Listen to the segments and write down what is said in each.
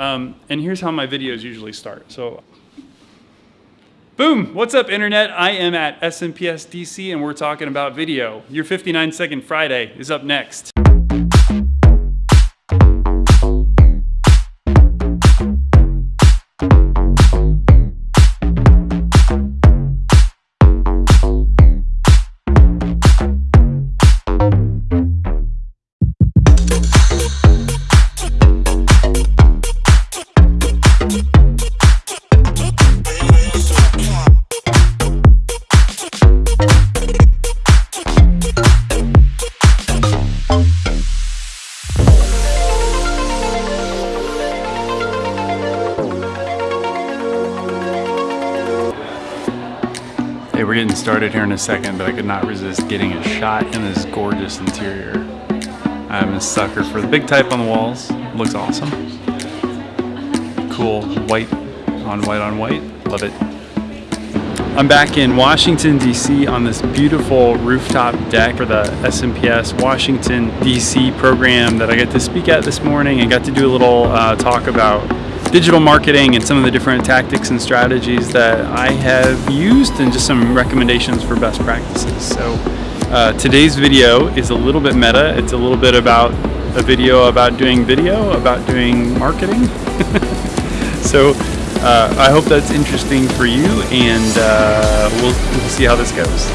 Um, and here's how my videos usually start. So, boom, what's up internet? I am at SMPS DC and we're talking about video. Your 59 second Friday is up next. Hey, we're getting started here in a second, but I could not resist getting a shot in this gorgeous interior. I'm a sucker for the big type on the walls. Looks awesome. Cool white on white on white. Love it. I'm back in Washington, D.C. on this beautiful rooftop deck for the SMPS Washington, D.C. program that I got to speak at this morning and got to do a little uh, talk about digital marketing and some of the different tactics and strategies that I have used and just some recommendations for best practices. So uh, today's video is a little bit meta. It's a little bit about a video about doing video, about doing marketing. so uh, I hope that's interesting for you and uh, we'll, we'll see how this goes.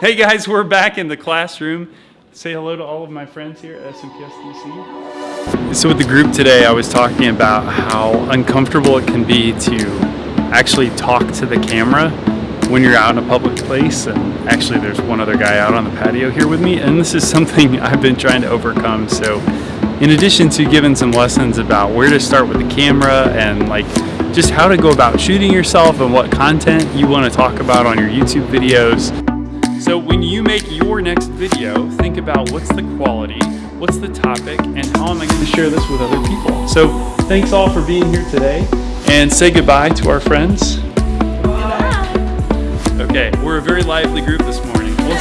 hey guys, we're back in the classroom. Say hello to all of my friends here at SMPS DC. So with the group today, I was talking about how uncomfortable it can be to actually talk to the camera when you're out in a public place. And actually there's one other guy out on the patio here with me. And this is something I've been trying to overcome. So in addition to giving some lessons about where to start with the camera and like just how to go about shooting yourself and what content you want to talk about on your YouTube videos. So when you make your next video, think about what's the quality, what's the topic, and how am I going to share this with other people. So thanks all for being here today, and say goodbye to our friends. Okay, we're a very lively group this morning. We'll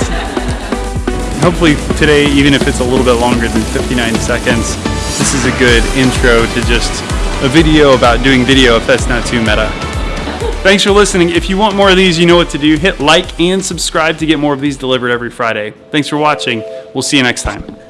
Hopefully today, even if it's a little bit longer than 59 seconds, this is a good intro to just a video about doing video if that's not too meta. Thanks for listening. If you want more of these, you know what to do. Hit like and subscribe to get more of these delivered every Friday. Thanks for watching. We'll see you next time.